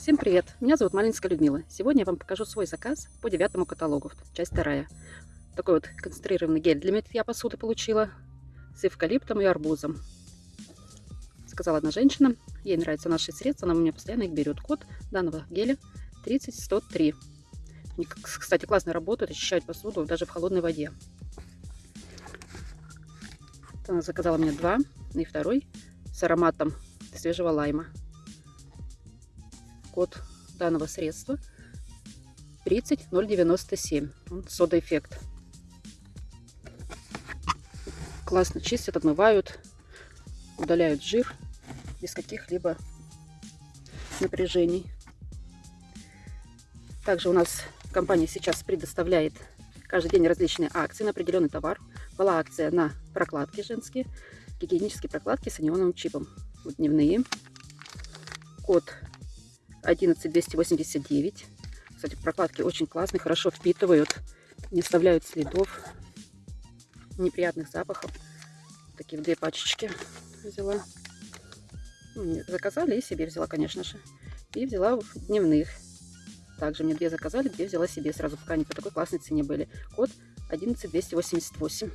Всем привет! Меня зовут Малинская Людмила. Сегодня я вам покажу свой заказ по девятому каталогу, часть вторая. Такой вот концентрированный гель для мытья посуды получила с эвкалиптом и арбузом. Сказала одна женщина, ей нравятся наши средства, она у меня постоянно их берет. Код данного геля 30103. Они, кстати, классно работают, очищают посуду даже в холодной воде. Она заказала мне два, и второй с ароматом свежего лайма. Код данного средства 30097. Сода-эффект. Классно чистят, отмывают, удаляют жир без каких-либо напряжений. Также у нас компания сейчас предоставляет каждый день различные акции на определенный товар. Была акция на прокладки женские, гигиенические прокладки с анионовым чипом. Вот дневные. Код 11289. Кстати, прокладки очень классные, хорошо впитывают, не оставляют следов, неприятных запахов. Такие две пачечки взяла. Ну, заказали и себе взяла, конечно же. И взяла дневных. Также мне две заказали, две взяла себе сразу, пока они по такой классной цене были. Код 11288.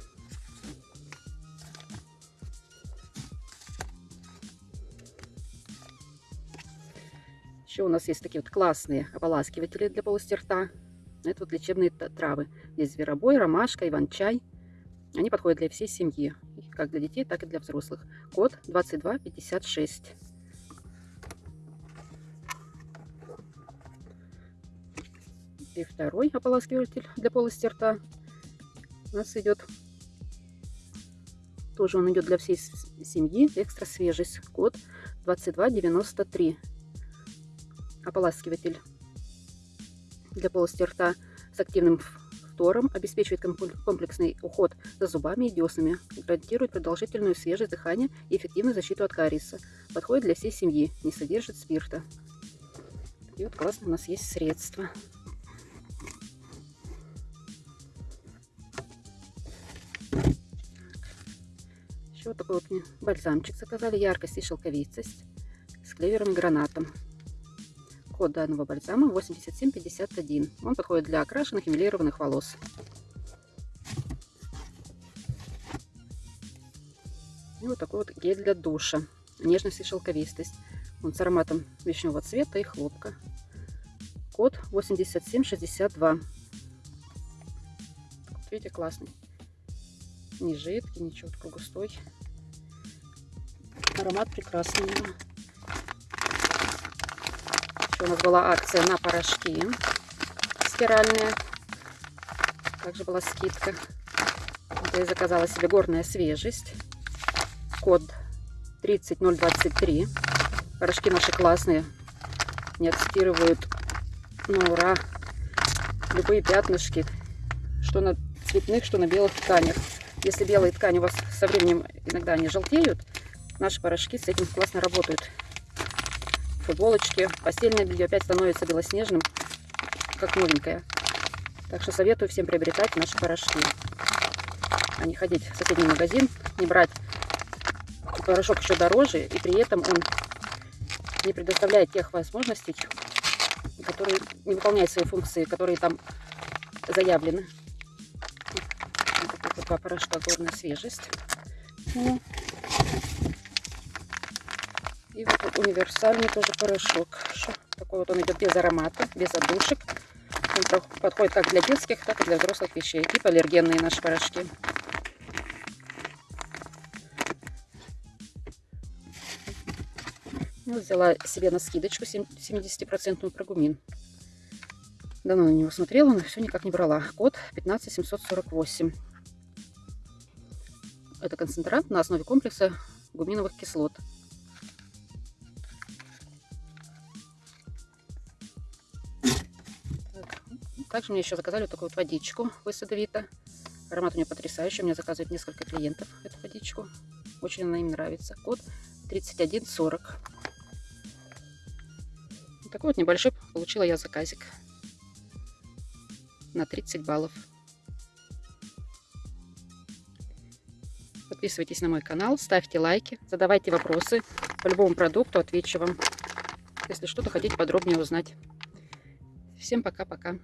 Еще у нас есть такие вот классные ополаскиватели для полости рта. Это вот лечебные травы. Здесь зверобой, ромашка, иван-чай. Они подходят для всей семьи. Как для детей, так и для взрослых. Код 2256. И второй ополаскиватель для полости рта у нас идет. Тоже он идет для всей семьи. Экстра свежесть. Код 2293 ополаскиватель для полости рта с активным фтором, обеспечивает комплексный уход за зубами и деснами, гарантирует продолжительную свежесть дыхания и эффективную защиту от кариеса. Подходит для всей семьи, не содержит спирта. И вот классно у нас есть средства. Еще вот такой вот бальзамчик заказали, яркость и шелковистость с клевером и гранатом. Код данного бальзама 8751. Он подходит для окрашенных и милированных волос. И вот такой вот гель для душа. Нежность и шелковистость. Он с ароматом вишневого цвета и хлопка. Код 8762. Вот видите, классный. Не жидкий, ничего, такой. Аромат прекрасный. У нас была акция на порошки стиральные. Также была скидка. Я заказала себе горная свежесть. Код 30023. Порошки наши классные. Не отстирывают на ура. Любые пятнышки. Что на цветных, что на белых тканях. Если белые ткани у вас со временем иногда не желтеют, наши порошки с этим классно работают футболочки. Постельное белье опять становится белоснежным, как новенькое. Так что советую всем приобретать наши порошки. А не ходить в соседний магазин, не брать порошок еще дороже, и при этом он не предоставляет тех возможностей, которые не выполняют свои функции, которые там заявлены. Вот два порошка горная свежесть. Ну, и вот универсальный тоже порошок. Такой вот он идет без аромата, без отдушек. Он подходит как для детских, так и для взрослых вещей. И аллергенные наши порошки. Вот взяла себе на скидочку 70% прогумин. Давно на него смотрела, но все никак не брала. Код 15748. Это концентрат на основе комплекса гуминовых кислот. Также мне еще заказали вот такую вот водичку высадовита. Аромат у нее потрясающий. Мне заказывают несколько клиентов эту водичку. Очень она им нравится. Код 3140. Вот такой вот небольшой получила я заказик. На 30 баллов. Подписывайтесь на мой канал, ставьте лайки, задавайте вопросы по любому продукту, отвечу вам. если что-то хотите подробнее узнать. Всем пока-пока.